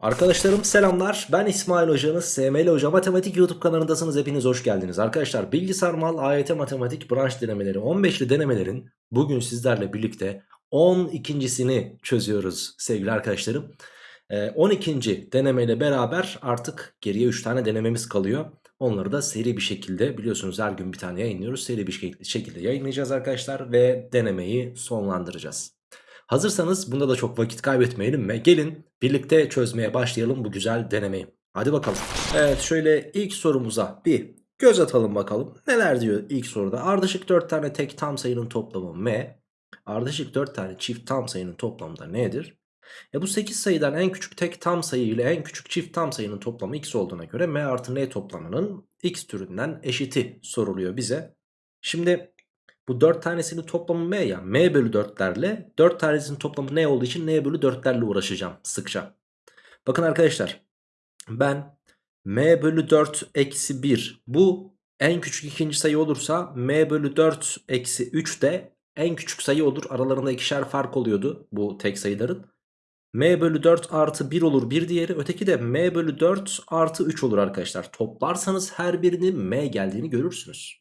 Arkadaşlarım selamlar. Ben İsmail Hocanız. SML Hoca Matematik YouTube kanalındasınız. Hepiniz hoş geldiniz. Arkadaşlar Bilgisayar Mal AYT Matematik branş denemeleri 15'li denemelerin bugün sizlerle birlikte 12.sini çözüyoruz sevgili arkadaşlarım. Ee, 12. denemeyle beraber artık geriye 3 tane denememiz kalıyor. Onları da seri bir şekilde biliyorsunuz her gün bir tane yayınlıyoruz. Seri bir şekilde yayınlayacağız arkadaşlar ve denemeyi sonlandıracağız. Hazırsanız bunda da çok vakit kaybetmeyelim ve gelin birlikte çözmeye başlayalım bu güzel denemeyi. Hadi bakalım. Evet şöyle ilk sorumuza bir göz atalım bakalım. Neler diyor ilk soruda? Ardışık 4 tane tek tam sayının toplamı m. Ardışık 4 tane çift tam sayının toplamı da nedir? E bu 8 sayıdan en küçük tek tam sayı ile en küçük çift tam sayının toplamı x olduğuna göre m artı n toplamının x türünden eşiti soruluyor bize. Şimdi bu 4 tanesinin toplamı m ya. m bölü 4'lerle 4 tanesinin toplamı n olduğu için n bölü 4'lerle uğraşacağım sıkça. Bakın arkadaşlar ben m bölü 4 eksi 1 bu en küçük ikinci sayı olursa m bölü 4 eksi 3 de en küçük sayı olur. Aralarında ikişer fark oluyordu bu tek sayıların. m bölü 4 artı 1 olur bir diğeri. Öteki de m bölü 4 artı 3 olur arkadaşlar. Toplarsanız her birinin m geldiğini görürsünüz.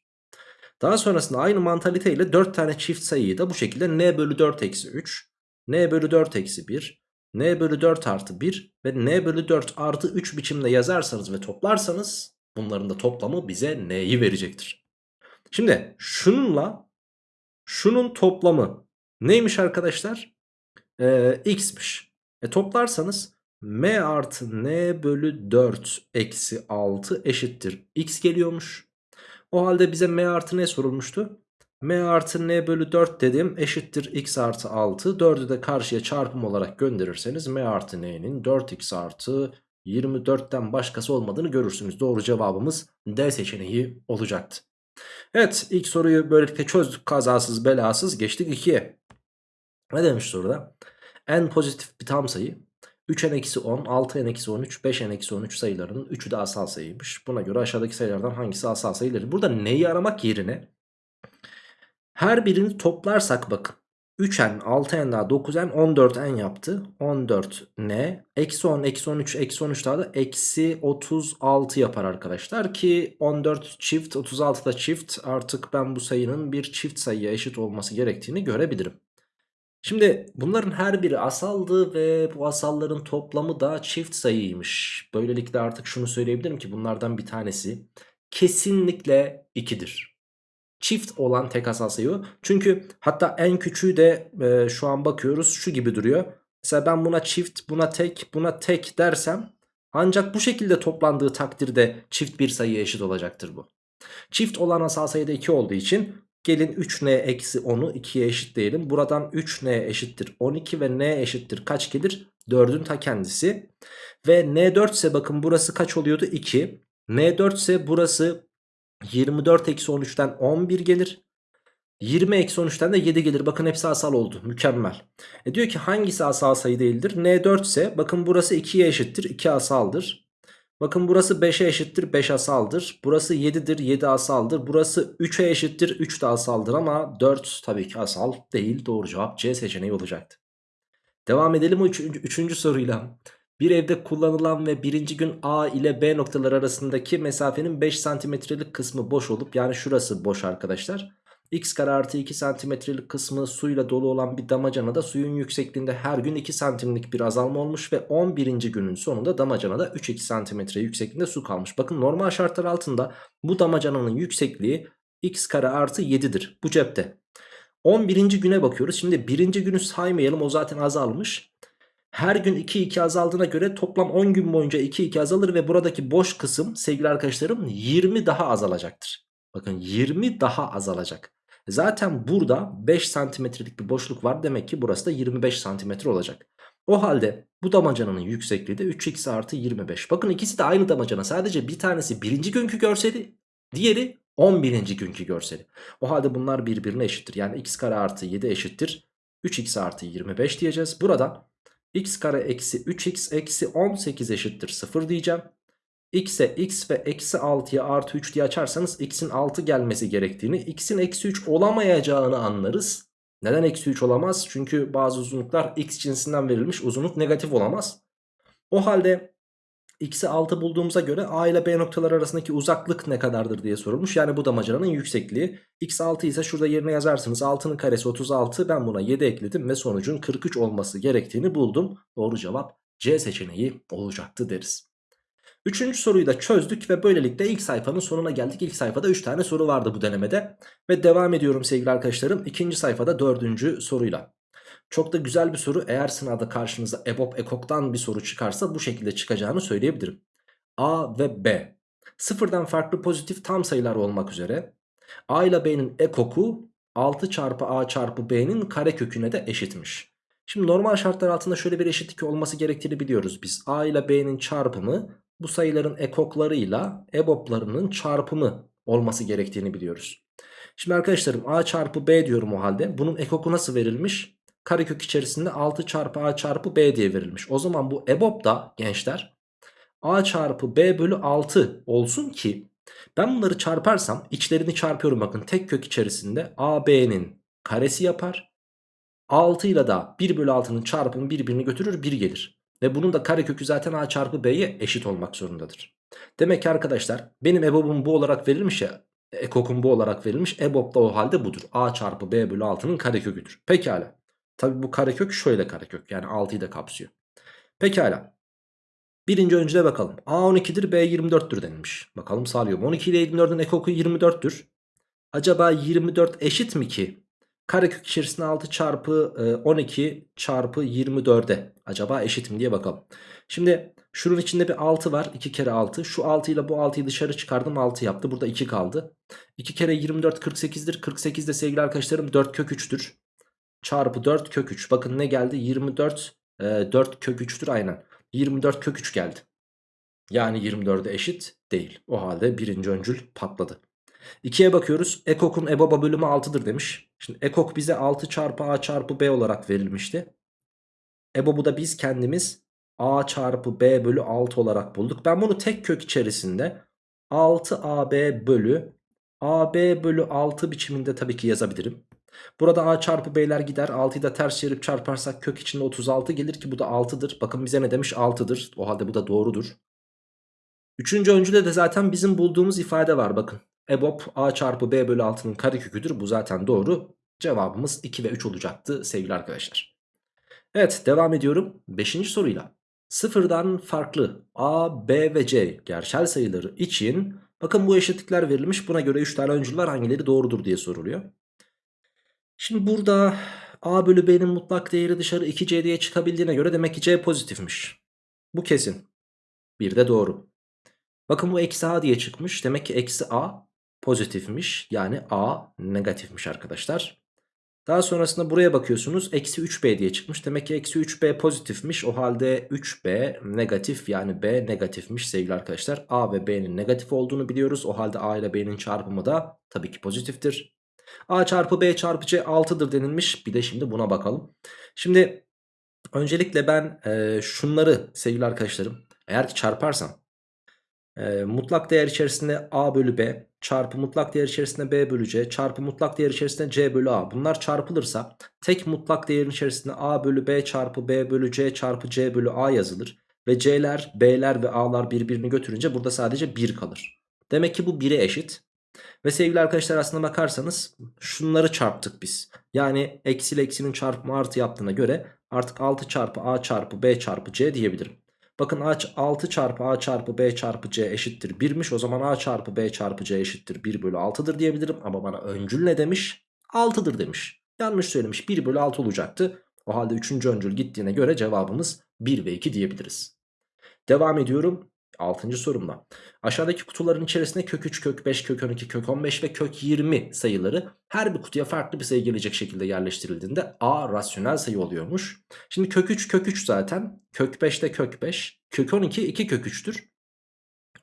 Daha sonrasında aynı mantalite ile 4 tane çift sayıyı da bu şekilde n bölü 4 eksi 3, n bölü 4 eksi 1, n bölü 4 artı 1 ve n bölü 4 artı 3 biçimde yazarsanız ve toplarsanız bunların da toplamı bize n'yi verecektir. Şimdi şununla şunun toplamı neymiş arkadaşlar? Ee, x'miş. E toplarsanız m artı n bölü 4 eksi 6 eşittir x geliyormuş. O halde bize m artı ne sorulmuştu? m artı n bölü 4 dedim eşittir x artı 6. 4'ü de karşıya çarpım olarak gönderirseniz m artı n'nin 4x artı 24'ten başkası olmadığını görürsünüz. Doğru cevabımız D seçeneği olacaktı. Evet ilk soruyu böylelikle çözdük kazasız belasız geçtik 2'ye. Ne demiş soruda? n pozitif bir tam sayı 3n-10, 6n-13, 5n-13 sayılarının 3'ü de asal sayıymış. Buna göre aşağıdaki sayılardan hangisi asal sayıları? Burada neyi aramak yerine her birini toplarsak bakın. 3n, 6n daha 9n, 14n yaptı. 14n, eksi 10, eksi 13, eksi 13 daha da eksi 36 yapar arkadaşlar. Ki 14 çift, 36 da çift. Artık ben bu sayının bir çift sayıya eşit olması gerektiğini görebilirim. Şimdi bunların her biri asaldı ve bu asalların toplamı da çift sayıymış. Böylelikle artık şunu söyleyebilirim ki bunlardan bir tanesi kesinlikle 2'dir. Çift olan tek asal sayı Çünkü hatta en küçüğü de e, şu an bakıyoruz şu gibi duruyor. Mesela ben buna çift, buna tek, buna tek dersem ancak bu şekilde toplandığı takdirde çift bir sayıya eşit olacaktır bu. Çift olan asal sayıda 2 olduğu için Gelin 3n eksi 10'u 2'ye eşitleyelim. Buradan 3n eşittir 12 ve n eşittir kaç gelir? 4'ün ta kendisi. Ve n 4 ise bakın burası kaç oluyordu? 2. n 4 ise burası 24 eksi 13'ten 11 gelir. 20 eksi 13'ten de 7 gelir. Bakın hepsi asal oldu. Mükemmel. E diyor ki hangisi asal sayı değildir? n 4 ise bakın burası 2'ye eşittir. 2 asaldır. Bakın burası 5'e eşittir 5 asaldır. Burası 7'dir 7 asaldır. Burası 3'e eşittir 3 de asaldır ama 4 tabii ki asal değil. Doğru cevap C seçeneği olacaktı. Devam edelim o üçüncü, soruyla. Bir evde kullanılan ve birinci gün A ile B noktaları arasındaki mesafenin 5 santimetrelik kısmı boş olup yani şurası boş arkadaşlar x kare artı 2 santimetrelik kısmı suyla dolu olan bir damacanada suyun yüksekliğinde her gün 2 santimlik bir azalma olmuş ve 11. günün sonunda damacanada 3-2 santimetre yüksekliğinde su kalmış. Bakın normal şartlar altında bu damacananın yüksekliği x kare artı 7'dir bu cepte. 11. güne bakıyoruz. Şimdi birinci günü saymayalım o zaten azalmış. Her gün 2 2 azaldığına göre toplam 10 gün boyunca 2 2 azalır ve buradaki boş kısım sevgili arkadaşlarım 20 daha azalacaktır. Bakın 20 daha azalacak. Zaten burada 5 santimetrelik bir boşluk var. Demek ki burası da 25 santimetre olacak. O halde bu damacananın yüksekliği de 3x artı 25. Bakın ikisi de aynı damacana. Sadece bir tanesi birinci günkü görseli. Diğeri 11. günkü görseli. O halde bunlar birbirine eşittir. Yani x kare artı 7 eşittir. 3x artı 25 diyeceğiz. Burada x kare eksi 3x eksi 18 eşittir 0 diyeceğim x'e x ve eksi 6'ya artı 3 diye açarsanız x'in 6 gelmesi gerektiğini x'in eksi 3 olamayacağını anlarız. Neden eksi 3 olamaz? Çünkü bazı uzunluklar x cinsinden verilmiş uzunluk negatif olamaz. O halde x'i 6 bulduğumuza göre a ile b noktaları arasındaki uzaklık ne kadardır diye sorulmuş. Yani bu damacanın yüksekliği. x 6 ise şurada yerine yazarsınız. 6'nın karesi 36 ben buna 7 ekledim ve sonucun 43 olması gerektiğini buldum. Doğru cevap C seçeneği olacaktı deriz. Üçüncü soruyu da çözdük ve böylelikle ilk sayfanın sonuna geldik. İlk sayfada 3 tane soru vardı bu denemede. Ve devam ediyorum sevgili arkadaşlarım. İkinci sayfada dördüncü soruyla. Çok da güzel bir soru. Eğer sınavda karşınıza EBOB EKOK'tan bir soru çıkarsa bu şekilde çıkacağını söyleyebilirim. A ve B. Sıfırdan farklı pozitif tam sayılar olmak üzere. A ile B'nin ekoku 6 çarpı A çarpı B'nin kareköküne de eşitmiş. Şimdi normal şartlar altında şöyle bir eşitlik olması gerektiğini biliyoruz biz. A ile B'nin çarpımı bu sayıların ekoklarıyla EBOB'larının çarpımı olması gerektiğini biliyoruz. Şimdi arkadaşlarım A çarpı B diyorum o halde. Bunun ekoku nasıl verilmiş? Karekök içerisinde 6 çarpı A çarpı B diye verilmiş. O zaman bu EBOB da gençler A çarpı B bölü 6 olsun ki ben bunları çarparsam içlerini çarpıyorum bakın tek kök içerisinde AB'nin karesi yapar. 6 ile da 1 bölü 6'nın çarpımı birbirini götürür 1 gelir. Ve bunun da karekökü zaten A çarpı B'ye eşit olmak zorundadır. Demek ki arkadaşlar benim EBOB'um bu olarak verilmiş ya ekokum bu olarak verilmiş. EBOB da o halde budur. A çarpı B bölü 6'nın kareköküdür. Pekala. Tabi bu karekök şöyle karekök yani 6'yı da kapsıyor. Pekala. Birinci öncüle bakalım. A 12'dir B 24'tür denilmiş. Bakalım sağlıyor mu? 12 ile 24'ün ekoku 24'tür. Acaba 24 eşit mi ki? Karekök içerisinde 6 çarpı 12 çarpı 24'e acaba eşit mi diye bakalım. Şimdi şunun içinde bir 6 var. 2 kere 6. Şu 6 ile bu 6'yı dışarı çıkardım 6 yaptı. Burada 2 kaldı. 2 kere 24 48'dir. 48 de sevgili arkadaşlarım 4 kök 3'tür. Çarpı 4 kök 3. Bakın ne geldi? 24 e, 4 kök 3'tür aynen. 24 kök 3 geldi. Yani 24'e eşit değil. O halde birinci öncül patladı. 2'ye bakıyoruz. Ekok'un EBOB'a bölümü 6'dır demiş. Şimdi Ekok bize 6 çarpı A çarpı B olarak verilmişti. EBOB'u da biz kendimiz A çarpı B bölü 6 olarak bulduk. Ben bunu tek kök içerisinde 6AB bölü AB bölü 6 biçiminde tabii ki yazabilirim. Burada A çarpı B'ler gider. 6'yı da ters çevirip çarparsak kök içinde 36 gelir ki bu da 6'dır. Bakın bize ne demiş 6'dır. O halde bu da doğrudur. Üçüncü öncüde de zaten bizim bulduğumuz ifade var bakın. EBOB A çarpı B bölü 6'nın kareköküdür. Bu zaten doğru. Cevabımız 2 ve 3 olacaktı sevgili arkadaşlar. Evet devam ediyorum. Beşinci soruyla. Sıfırdan farklı A, B ve C gerçel sayıları için bakın bu eşitlikler verilmiş. Buna göre 3 tane öncül var hangileri doğrudur diye soruluyor. Şimdi burada A bölü B'nin mutlak değeri dışarı 2C diye çıkabildiğine göre demek ki C pozitifmiş. Bu kesin. Bir de doğru. Bakın bu eksi A diye çıkmış. Demek ki eksi A pozitifmiş. Yani A negatifmiş arkadaşlar. Daha sonrasında buraya bakıyorsunuz. Eksi 3B diye çıkmış. Demek ki eksi 3B pozitifmiş. O halde 3B negatif yani B negatifmiş sevgili arkadaşlar. A ve B'nin negatif olduğunu biliyoruz. O halde A ile B'nin çarpımı da tabii ki pozitiftir. A çarpı B çarpı C 6'dır denilmiş. Bir de şimdi buna bakalım. Şimdi öncelikle ben e, şunları sevgili arkadaşlarım eğer ki çarparsam e, mutlak değer içerisinde A bölü B çarpı mutlak değer içerisinde B bölü C çarpı mutlak değer içerisinde C bölü A bunlar çarpılırsa tek mutlak değerin içerisinde A bölü B çarpı B bölü C çarpı C bölü A yazılır. Ve C'ler B'ler ve A'lar birbirini götürünce burada sadece 1 kalır. Demek ki bu 1'e eşit. Ve sevgili arkadaşlar aslına bakarsanız şunları çarptık biz. Yani eksi ile eksinin çarpımı artı yaptığına göre artık 6 çarpı A çarpı B çarpı C diyebilirim. Bakın 6 çarpı A çarpı B çarpı C eşittir 1'miş. O zaman A çarpı B çarpı C eşittir 1 bölü 6'dır diyebilirim. Ama bana öncül ne demiş? 6'dır demiş. Yanlış söylemiş 1 bölü 6 olacaktı. O halde 3. öncül gittiğine göre cevabımız 1 ve 2 diyebiliriz. Devam ediyorum. 6. sorumda. Aşağıdaki kutuların içerisinde kök 3, kök 5, kök 12, kök 15 ve kök 20 sayıları her bir kutuya farklı bir sayı gelecek şekilde yerleştirildiğinde A rasyonel sayı oluyormuş. Şimdi kök 3 kök 3 zaten. Kök 5 de kök 5. Kök 12 2 kök 3'tür.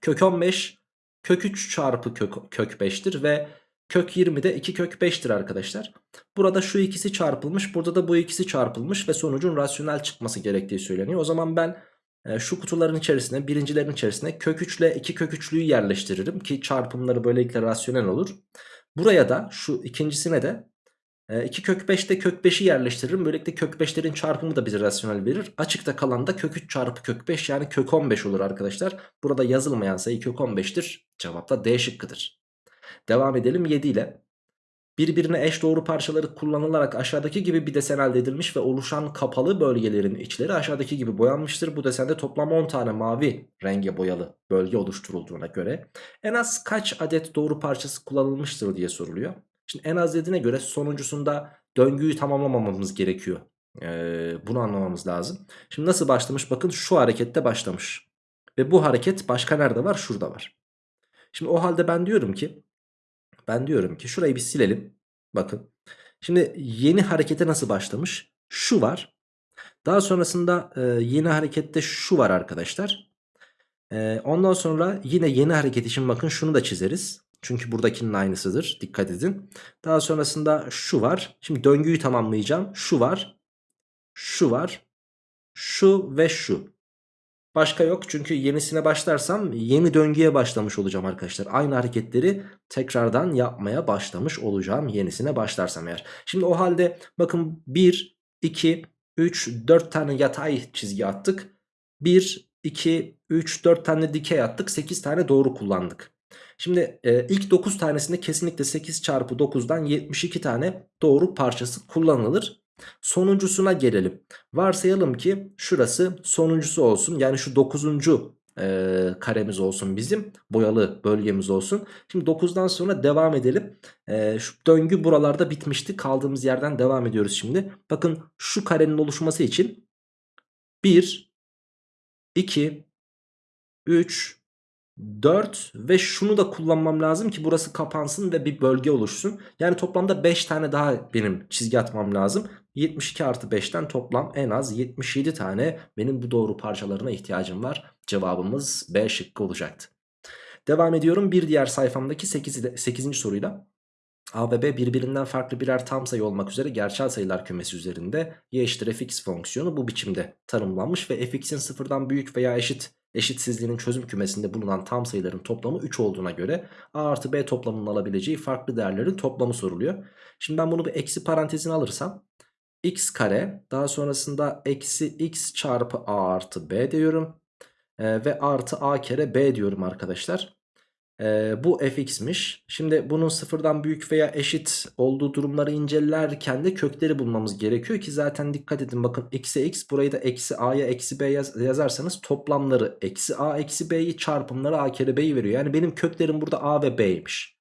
Kök 15 kök 3 çarpı kök, kök 5'tir ve kök 20 de 2 kök 5'tir arkadaşlar. Burada şu ikisi çarpılmış burada da bu ikisi çarpılmış ve sonucun rasyonel çıkması gerektiği söyleniyor. O zaman ben şu kutuların içerisine birincilerin içerisine kök 3 ile 2 kök 3'lüyü yerleştiririm ki çarpımları böylelikle rasyonel olur. Buraya da şu ikincisine de E, 2 kök 5'te kök 5'i yerleştiririm. Böylelikle kök 5'lerin çarpımı da bize rasyonel verir. Açıkta kalan da kök 3 çarpı kök 5 yani kök 15 olur arkadaşlar. Burada yazılmayan sayı kök 15'tir. Cevap da D şıkkıdır. Devam edelim 7 ile. Birbirine eş doğru parçaları kullanılarak aşağıdaki gibi bir desen elde edilmiş ve oluşan kapalı bölgelerin içleri aşağıdaki gibi boyanmıştır. Bu desende toplam 10 tane mavi renge boyalı bölge oluşturulduğuna göre en az kaç adet doğru parçası kullanılmıştır diye soruluyor. Şimdi en az dediğine göre sonuncusunda döngüyü tamamlamamamız gerekiyor. Ee, bunu anlamamız lazım. Şimdi nasıl başlamış? Bakın şu harekette başlamış. Ve bu hareket başka nerede var? Şurada var. Şimdi o halde ben diyorum ki ben diyorum ki şurayı bir silelim. Bakın. Şimdi yeni harekete nasıl başlamış? Şu var. Daha sonrasında yeni harekette şu var arkadaşlar. Ondan sonra yine yeni hareket için bakın şunu da çizeriz. Çünkü buradakinin aynısıdır. Dikkat edin. Daha sonrasında şu var. Şimdi döngüyü tamamlayacağım. Şu var. Şu var. Şu ve şu. Başka yok çünkü yenisine başlarsam yeni döngüye başlamış olacağım arkadaşlar. Aynı hareketleri tekrardan yapmaya başlamış olacağım yenisine başlarsam eğer. Şimdi o halde bakın 1, 2, 3, 4 tane yatay çizgi attık. 1, 2, 3, 4 tane dikey attık. 8 tane doğru kullandık. Şimdi e, ilk 9 tanesinde kesinlikle 8 çarpı 9'dan 72 tane doğru parçası kullanılır. Sonuncusuna gelelim. Varsayalım ki şurası sonuncusu olsun. Yani şu 9. E, karemiz olsun bizim. Boyalı bölgemiz olsun. Şimdi 9'dan sonra devam edelim. E, şu döngü buralarda bitmişti. Kaldığımız yerden devam ediyoruz şimdi. Bakın şu karenin oluşması için 1, 2, 3, 4 ve şunu da kullanmam lazım ki burası kapansın ve bir bölge oluşsun. Yani toplamda 5 tane daha benim çizgi atmam lazım. 72 artı 5'ten toplam en az 77 tane benim bu doğru parçalarına ihtiyacım var. Cevabımız B şıkkı olacaktı. Devam ediyorum bir diğer sayfamdaki 8. 8. soruyla. A ve B birbirinden farklı birer tam sayı olmak üzere gerçel sayılar kümesi üzerinde y eşittir fx fonksiyonu bu biçimde tanımlanmış ve fx'in sıfırdan büyük veya eşit eşitsizliğinin çözüm kümesinde bulunan tam sayıların toplamı 3 olduğuna göre a artı b toplamının alabileceği farklı değerlerin toplamı soruluyor. Şimdi ben bunu bir eksi parantezine alırsam x kare daha sonrasında eksi x çarpı a artı b diyorum. Ee, ve artı a kere b diyorum arkadaşlar. Ee, bu fx'miş. Şimdi bunun sıfırdan büyük veya eşit olduğu durumları incelerken de kökleri bulmamız gerekiyor ki zaten dikkat edin bakın eksi x burayı da eksi a'ya eksi b yaz yazarsanız toplamları eksi a eksi b'yi çarpımları a kere b'yi veriyor. Yani benim köklerim burada a ve b'ymiş.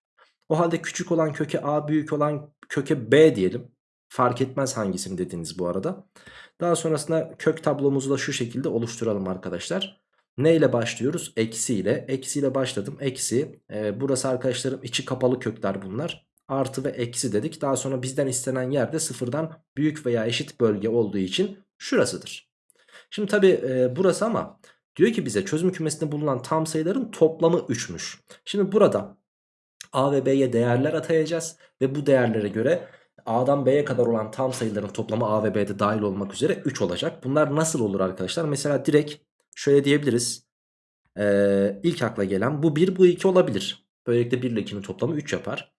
O halde küçük olan köke a büyük olan köke b diyelim. Fark etmez hangisini dediğiniz bu arada. Daha sonrasında kök tablomuzu da şu şekilde oluşturalım arkadaşlar. Ne ile başlıyoruz? Eksi ile. Eksi ile başladım. Eksi. E, burası arkadaşlarım içi kapalı kökler bunlar. Artı ve eksi dedik. Daha sonra bizden istenen yerde sıfırdan büyük veya eşit bölge olduğu için şurasıdır. Şimdi tabi e, burası ama diyor ki bize çözüm kümesinde bulunan tam sayıların toplamı 3'müş. Şimdi burada A ve B'ye değerler atayacağız. Ve bu değerlere göre A'dan B'ye kadar olan tam sayıların toplamı A ve B'de dahil olmak üzere 3 olacak. Bunlar nasıl olur arkadaşlar? Mesela direkt şöyle diyebiliriz. Ee, ilk akla gelen bu 1 bu 2 olabilir. Böylelikle 1 ile 2'nin toplamı 3 yapar.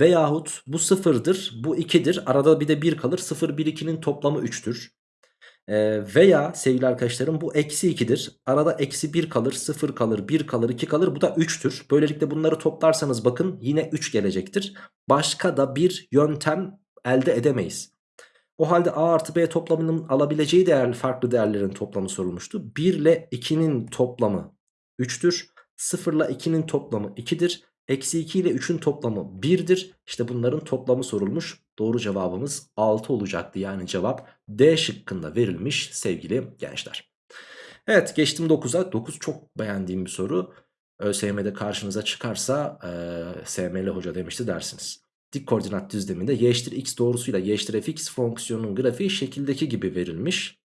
Veyahut bu 0'dır bu 2'dir arada bir de 1 kalır 0 1 2'nin toplamı 3'tür. Ee, veya sevgili arkadaşlarım bu eksi 2'dir. Arada eksi 1 kalır 0 kalır 1 kalır 2 kalır bu da 3'tür. Böylelikle bunları toplarsanız bakın yine 3 gelecektir. Başka da bir yöntem elde edemeyiz. O halde A artı B toplamının alabileceği değer, farklı değerlerin toplamı sorulmuştu. 1 ile 2'nin toplamı 3'tür. 0 ile 2'nin toplamı 2'dir. Eksi 2 ile 3'ün toplamı 1'dir. İşte bunların toplamı sorulmuş. Doğru cevabımız 6 olacaktı. Yani cevap D şıkkında verilmiş sevgili gençler. Evet geçtim 9'a. 9 çok beğendiğim bir soru. ÖSYM'de karşınıza çıkarsa e, SML hoca demişti dersiniz. Dik koordinat düzleminde y eşittir x doğrusuyla y eşittir fx fonksiyonunun grafiği şekildeki gibi verilmiş.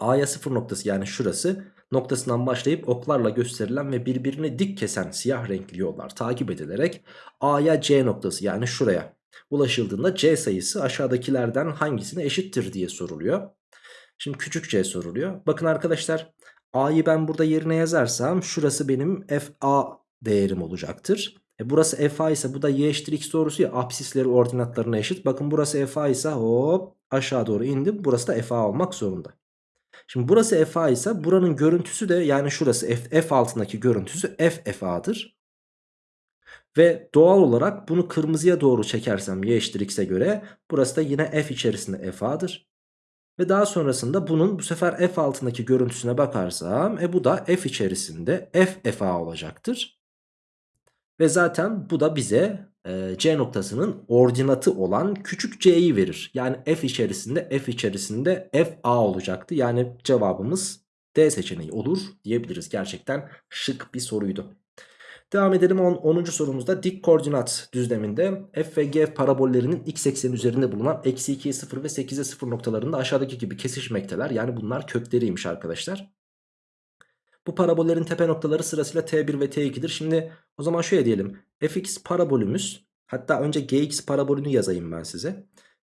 A'ya sıfır noktası yani şurası noktasından başlayıp oklarla gösterilen ve birbirini dik kesen siyah renkli yollar takip edilerek A'ya C noktası yani şuraya ulaşıldığında C sayısı aşağıdakilerden hangisine eşittir diye soruluyor. Şimdi küçük c soruluyor. Bakın arkadaşlar A'yı ben burada yerine yazarsam şurası benim FA değerim olacaktır. E burası FA ise bu da y eşittir x doğrusu ya absisleri ordinatlarına eşit. Bakın burası FA ise hop aşağı doğru indim. Burası da FA olmak zorunda. Şimdi burası FA ise buranın görüntüsü de yani şurası F, F altındaki görüntüsü F FA'dır. Ve doğal olarak bunu kırmızıya doğru çekersem y eşittir x'e göre burası da yine f içerisinde fa'dır. Ve daha sonrasında bunun bu sefer f altındaki görüntüsüne bakarsam e bu da f içerisinde f fa olacaktır. Ve zaten bu da bize e, c noktasının ordinatı olan küçük c'yi verir. Yani f içerisinde f içerisinde f a olacaktı. Yani cevabımız D seçeneği olur diyebiliriz. Gerçekten şık bir soruydu. Devam edelim 10. sorumuzda dik koordinat düzleminde f ve g parabollerinin x ekseni üzerinde bulunan eksi 2'ye 0 ve 8'e 0 noktalarında aşağıdaki gibi kesişmekteler. Yani bunlar kökleriymiş arkadaşlar. Bu parabollerin tepe noktaları sırasıyla t1 ve t2'dir. Şimdi o zaman şöyle diyelim. fx parabolümüz hatta önce gx parabolünü yazayım ben size.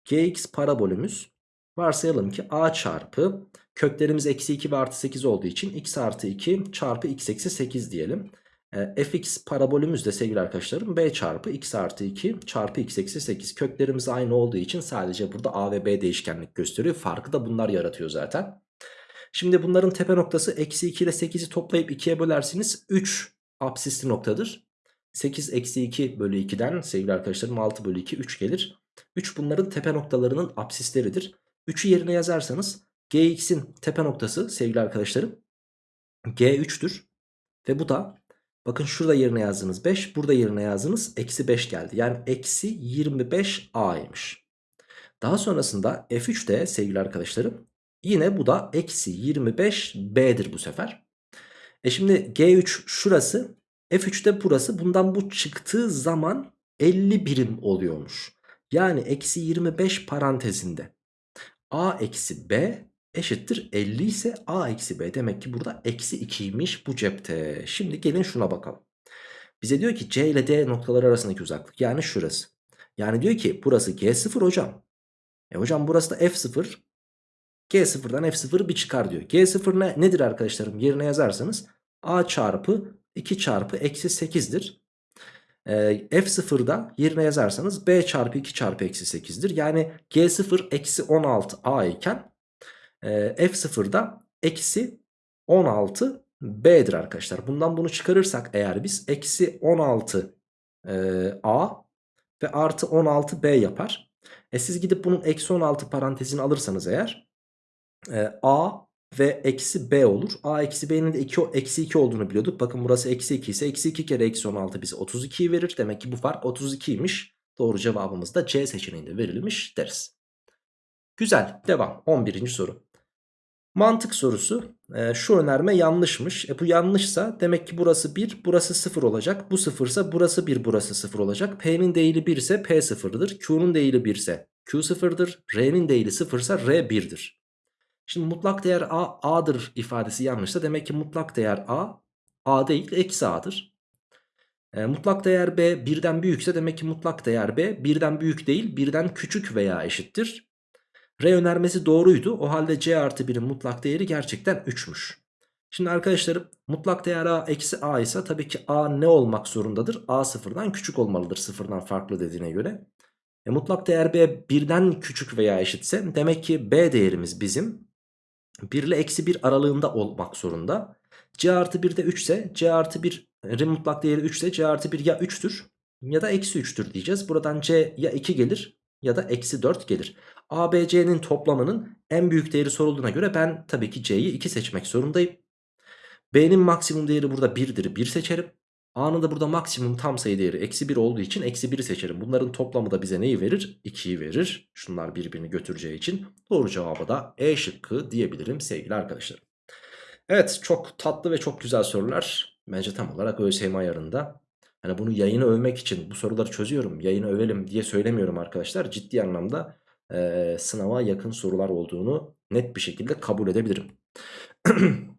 gx parabolümüz varsayalım ki a çarpı köklerimiz eksi 2 ve artı 8 olduğu için x artı 2 çarpı x eksi 8 diyelim. E, fx parabolümüz de sevgili arkadaşlarım b çarpı x artı 2 çarpı x eksi 8 köklerimiz aynı olduğu için sadece burada a ve b değişkenlik gösteriyor. Farkı da bunlar yaratıyor zaten. Şimdi bunların tepe noktası eksi 2 ile 8'i toplayıp 2'ye bölersiniz 3 absisli noktadır. 8 eksi 2 bölü 2'den sevgili arkadaşlarım 6 bölü 2 3 gelir. 3 bunların tepe noktalarının absisleridir. 3'ü yerine yazarsanız gx'in tepe noktası sevgili arkadaşlarım g3'tür. Ve bu da Bakın şurada yerine yazdınız 5. Burada yerine yazdınız eksi 5 geldi. Yani eksi 25A'ymış. Daha sonrasında F3'te sevgili arkadaşlarım yine bu da eksi 25B'dir bu sefer. E şimdi G3 şurası F3'te burası bundan bu çıktığı zaman 50 birim oluyormuş. Yani eksi 25 parantezinde A eksi B eşittir 50 ise a eksi b demek ki burada eksi 2'ymiş bu cepte. Şimdi gelin şuna bakalım. Bize diyor ki c ile d noktaları arasındaki uzaklık yani şurası. Yani diyor ki burası g0 hocam. E hocam burası da f0. G0'dan F0 bir çıkar diyor. G0 ne, nedir arkadaşlarım? Yerine yazarsanız A çarpı 2 çarpı eksi 8'dir. Ee, F0'da yerine yazarsanız B çarpı 2 çarpı eksi 8'dir. Yani G0 eksi 16 A iken e, F0'da eksi 16 B'dir arkadaşlar. Bundan bunu çıkarırsak eğer biz eksi 16 e, A ve artı 16 B yapar. E siz gidip bunun eksi 16 parantezini alırsanız eğer e, A ve eksi B olur. A eksi B'nin de 2, eksi 2 olduğunu biliyorduk. Bakın burası eksi 2 ise eksi 2 kere eksi 16 bize 32'yi verir. Demek ki bu fark 32'ymiş. Doğru cevabımız da C seçeneğinde verilmiş deriz. Güzel devam 11. soru. Mantık sorusu e, şu önerme yanlışmış. E bu yanlışsa demek ki burası 1 burası 0 olacak. Bu 0 ise burası 1 burası 0 olacak. P'nin değili 1 ise P 0'dır. Q'nun değili 1 ise Q 0'dır. R'nin değili 0 ise R 1'dir. Şimdi mutlak değer A A'dır ifadesi yanlışsa demek ki mutlak değer A A değil eksi A'dır. E, mutlak değer B birden büyükse demek ki mutlak değer B birden büyük değil birden küçük veya eşittir. R önermesi doğruydu. O halde C artı 1'in mutlak değeri gerçekten 3'müş. Şimdi arkadaşlarım mutlak değer A eksi A ise tabii ki A ne olmak zorundadır? A sıfırdan küçük olmalıdır sıfırdan farklı dediğine göre. E, mutlak değer B birden küçük veya eşitse demek ki B değerimiz bizim 1 ile eksi 1 aralığında olmak zorunda. C artı 1 de 3 ise C artı 1'in mutlak değeri 3 ise C artı 1 ya 3'tür ya da eksi 3'tür diyeceğiz. Buradan C ya 2 gelir ya da eksi 4 gelir. ABC'nin toplamının en büyük değeri sorulduğuna göre ben tabii ki C'yi 2 seçmek zorundayım. B'nin maksimum değeri burada 1'dir 1 seçerim. A'nın da burada maksimum tam sayı değeri eksi 1 olduğu için eksi 1'i seçerim. Bunların toplamı da bize neyi verir? 2'yi verir. Şunlar birbirini götüreceği için doğru cevabı da E şıkkı diyebilirim sevgili arkadaşlarım. Evet çok tatlı ve çok güzel sorular. Bence tam olarak ÖSYM ayarında. Hani bunu yayını övmek için bu soruları çözüyorum. Yayını övelim diye söylemiyorum arkadaşlar. Ciddi anlamda e, sınava yakın sorular olduğunu net bir şekilde kabul edebilirim.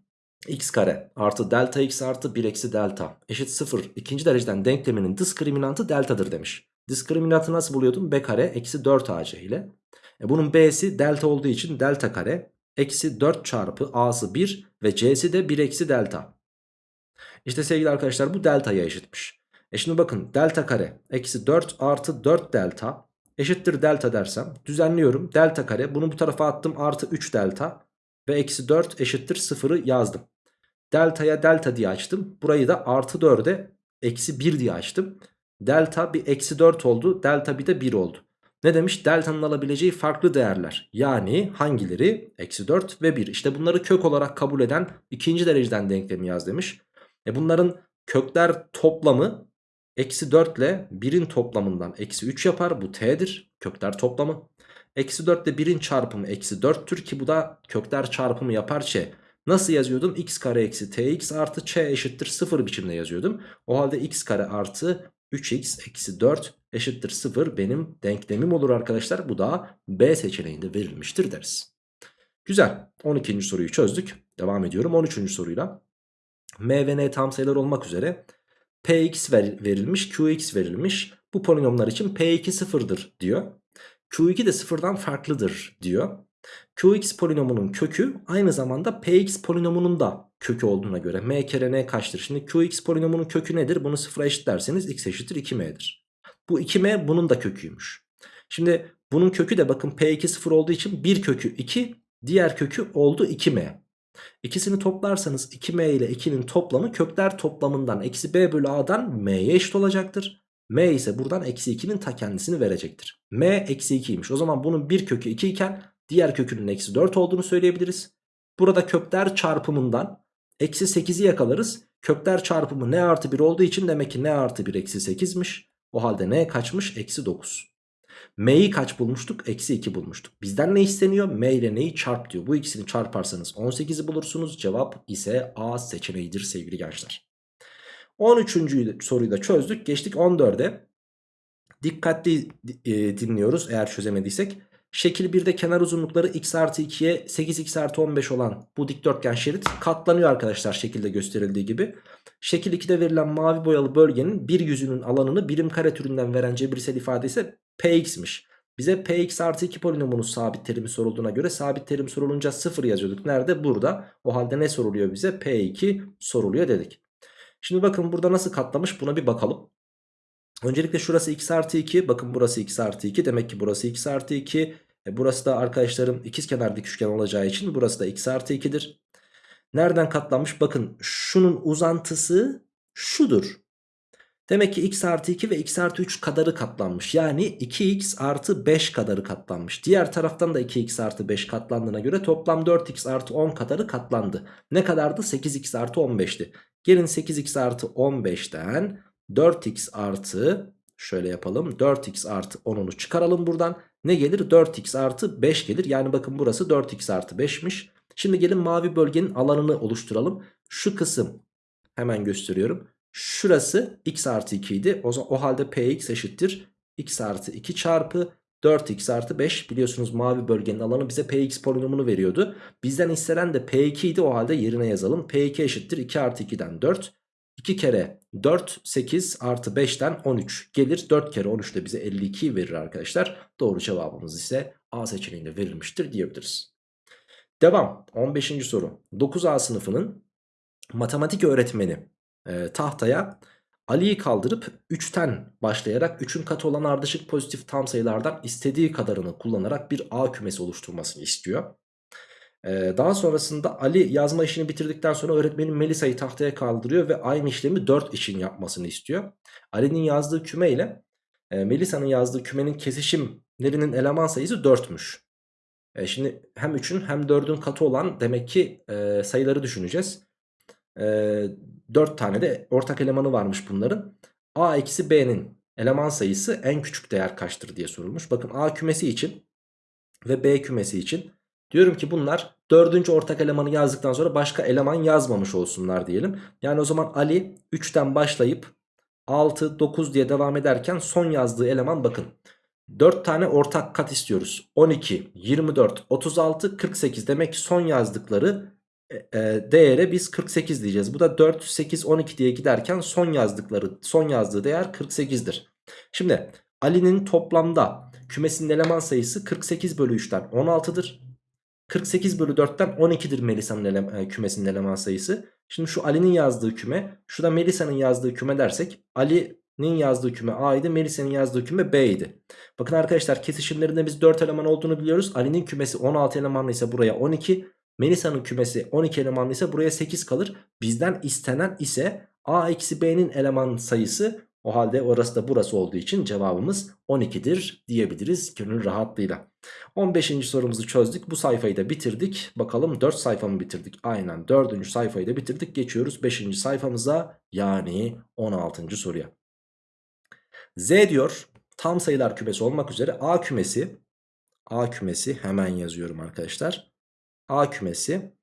x kare artı delta x artı 1 eksi delta eşit 0 ikinci dereceden denkleminin diskriminantı deltadır demiş. Diskriminantı nasıl buluyordum? b kare eksi 4 ac ile. E bunun b'si delta olduğu için delta kare eksi 4 çarpı a'sı 1 ve c'si de 1 eksi delta. İşte sevgili arkadaşlar bu delta'ya eşitmiş. E şimdi bakın delta kare eksi 4 artı 4 delta eşittir delta dersem düzenliyorum. Delta kare bunu bu tarafa attım artı 3 delta ve eksi 4 eşittir 0'ı yazdım. Delta'ya delta diye açtım. Burayı da artı 4'e eksi 1 diye açtım. Delta bir eksi 4 oldu. Delta bir de 1 oldu. Ne demiş? Delta'nın alabileceği farklı değerler. Yani hangileri? Eksi 4 ve 1. İşte bunları kök olarak kabul eden ikinci dereceden denklemi yaz demiş. E bunların kökler toplamı eksi 4 ile 1'in toplamından eksi 3 yapar. Bu t'dir. Kökler toplamı. Eksi 4 ile 1'in çarpımı eksi 4'tür ki bu da kökler çarpımı yapar ç. Nasıl yazıyordum? x kare eksi tx artı ç eşittir 0 biçimde yazıyordum. O halde x kare artı 3x eksi 4 eşittir 0 benim denklemim olur arkadaşlar. Bu da B seçeneğinde verilmiştir deriz. Güzel. 12. soruyu çözdük. Devam ediyorum 13. soruyla. M ve N tam sayılar olmak üzere Px ver, verilmiş, Qx verilmiş. Bu polinomlar için P2 sıfırdır diyor. Q2 de sıfırdan farklıdır diyor. Qx polinomunun kökü aynı zamanda Px polinomunun da kökü olduğuna göre m kere n kaçtır? Şimdi Qx polinomunun kökü nedir? Bunu sıfıra eşitlerseniz x eşittir 2m'dir. Bu 2m bunun da köküymüş. Şimdi bunun kökü de bakın P2 sıfır olduğu için bir kökü 2 diğer kökü oldu 2m. İkisini toplarsanız 2m ile 2'nin toplamı kökler toplamından eksi b bölü a'dan m'ye eşit olacaktır. m ise buradan eksi 2'nin ta kendisini verecektir. m eksi 2'ymiş. O zaman bunun bir kökü 2 iken diğer kökünün eksi 4 olduğunu söyleyebiliriz. Burada kökler çarpımından eksi 8'i yakalarız. Kökler çarpımı n artı 1 olduğu için demek ki n artı 1 eksi 8'miş. O halde n kaçmış? Eksi 9. M'yi kaç bulmuştuk? Eksi 2 bulmuştuk. Bizden ne isteniyor? M ile neyi çarp diyor. Bu ikisini çarparsanız 18'i bulursunuz. Cevap ise A seçeneğidir sevgili gençler. 13. soruyu da çözdük. Geçtik 14'e. Dikkatli e, dinliyoruz eğer çözemediysek. Şekil 1'de kenar uzunlukları x artı 2'ye 8x artı 15 olan bu dikdörtgen şerit katlanıyor arkadaşlar şekilde gösterildiği gibi. Şekil 2'de verilen mavi boyalı bölgenin bir yüzünün alanını birim kare türünden veren cebirsel ifade ise px'miş. Bize px artı 2 polinomunun sabit terimi sorulduğuna göre sabit terim sorulunca 0 yazıyorduk. Nerede? Burada. O halde ne soruluyor bize? P2 soruluyor dedik. Şimdi bakın burada nasıl katlamış buna bir bakalım. Öncelikle şurası x artı 2. Bakın burası x artı 2. Demek ki burası x artı 2. E burası da arkadaşlarım ikizkenar dik üçgen olacağı için burası da x artı 2'dir. Nereden katlanmış? Bakın şunun uzantısı şudur. Demek ki x artı 2 ve x artı 3 kadarı katlanmış. Yani 2x artı 5 kadarı katlanmış. Diğer taraftan da 2x artı 5 katlandığına göre toplam 4x artı 10 kadarı katlandı. Ne kadardı? 8x artı 15'ti. Gelin 8x artı 15'ten 4x artı şöyle yapalım 4x artı 10'unu çıkaralım buradan. Ne gelir? 4x artı 5 gelir. Yani bakın burası 4x artı 5'miş. Şimdi gelin mavi bölgenin alanını oluşturalım. Şu kısım hemen gösteriyorum. Şurası x artı 2 idi. O, o halde px eşittir. x artı 2 çarpı 4x artı 5 biliyorsunuz mavi bölgenin alanı bize px polinomunu veriyordu. Bizden istenen de p2 idi o halde yerine yazalım. p2 eşittir 2 artı 2'den 4. 2 kere 4 8 artı 5'ten 13 gelir. 4 kere 13 de bize 52 verir arkadaşlar. Doğru cevabımız ise A seçeneğinde verilmiştir diyebiliriz. Devam 15. soru 9A sınıfının matematik öğretmeni e, tahtaya Ali'yi kaldırıp 3'ten başlayarak 3'ün katı olan ardışık pozitif tam sayılardan istediği kadarını kullanarak bir A kümesi oluşturmasını istiyor. Ee, daha sonrasında Ali yazma işini bitirdikten sonra öğretmenin Melisa'yı tahtaya kaldırıyor ve aynı işlemi 4 için yapmasını istiyor. Ali'nin yazdığı küme ile e, Melisa'nın yazdığı kümenin kesişimlerinin eleman sayısı 4'müş. E, şimdi hem 3'ün hem 4'ün katı olan demek ki e, sayıları düşüneceğiz. E, 4 tane de ortak elemanı varmış bunların. A eksi B'nin eleman sayısı en küçük değer kaçtır diye sorulmuş. Bakın A kümesi için ve B kümesi için Diyorum ki bunlar dördüncü ortak elemanı yazdıktan sonra başka eleman yazmamış olsunlar diyelim. Yani o zaman Ali 3'ten başlayıp 6, 9 diye devam ederken son yazdığı eleman bakın. 4 tane ortak kat istiyoruz. 12, 24, 36, 48 demek ki son yazdıkları e, e, değere biz 48 diyeceğiz. Bu da 4, 8, 12 diye giderken son yazdıkları son yazdığı değer 48'dir. Şimdi Ali'nin toplamda kümesinin eleman sayısı 48 bölü 3'ten 16'dır. 48 bölü 4'ten 12'dir Melisa'nın ele, e, kümesinin eleman sayısı. Şimdi şu Ali'nin yazdığı küme, şu da Melisa'nın yazdığı küme dersek Ali'nin yazdığı küme A idi, Melisa'nın yazdığı küme B idi. Bakın arkadaşlar kesişimlerinde biz 4 eleman olduğunu biliyoruz. Ali'nin kümesi 16 elemanlı ise buraya 12, Melisa'nın kümesi 12 elemanlı ise buraya 8 kalır. Bizden istenen ise A eksi B'nin eleman sayısı o halde orası da burası olduğu için cevabımız 12'dir diyebiliriz gönül rahatlığıyla. 15. sorumuzu çözdük. Bu sayfayı da bitirdik. Bakalım 4 sayfa mı bitirdik? Aynen 4. sayfayı da bitirdik. Geçiyoruz 5. sayfamıza yani 16. soruya. Z diyor tam sayılar kümesi olmak üzere A kümesi A kümesi hemen yazıyorum arkadaşlar. A kümesi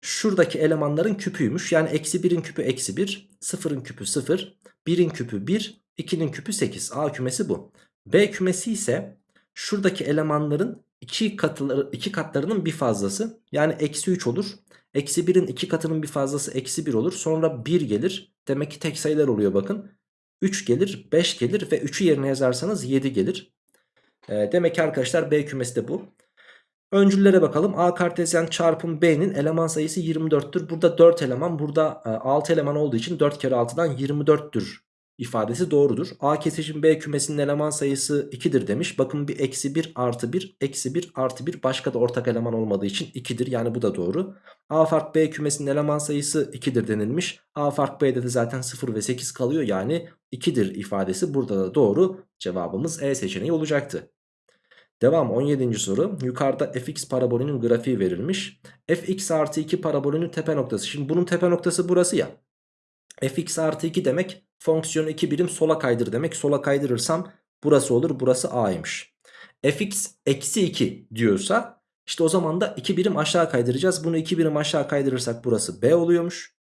şuradaki elemanların küpüymüş. Yani eksi 1'in küpü eksi 1, 0'ın küpü 0, 1'in küpü 1, 2'nin küpü 8. A kümesi bu. B kümesi ise şuradaki elemanların 2 katları, iki katlarının bir fazlası. Yani eksi 3 olur. Eksi 1'in 2 katının bir fazlası eksi 1 olur. Sonra 1 gelir. Demek ki tek sayılar oluyor bakın. 3 gelir, 5 gelir ve 3'ü yerine yazarsanız 7 gelir. E, demek ki arkadaşlar B kümesi de bu. Öncüllere bakalım. A kartezyen çarpım B'nin eleman sayısı 24'tür. Burada 4 eleman, burada 6 e, eleman olduğu için 4 kere 6'dan 24'tür ifadesi doğrudur. A kesişim B kümesinin eleman sayısı 2'dir demiş. Bakın bir eksi 1 artı 1 eksi 1 artı 1 başka da ortak eleman olmadığı için 2'dir. Yani bu da doğru. A fark B kümesinin eleman sayısı 2'dir denilmiş. A fark B'de de zaten 0 ve 8 kalıyor. Yani 2'dir ifadesi burada da doğru. Cevabımız E seçeneği olacaktı. Devam 17. soru. Yukarıda fx parabolünün grafiği verilmiş. fx artı 2 parabolünün tepe noktası. Şimdi bunun tepe noktası burası ya. fx artı 2 demek fonksiyonu 2 birim sola kaydır demek. Sola kaydırırsam burası olur. Burası a'ymış. fx eksi 2 diyorsa işte o zaman da 2 birim aşağı kaydıracağız. Bunu 2 birim aşağı kaydırırsak burası b oluyormuş.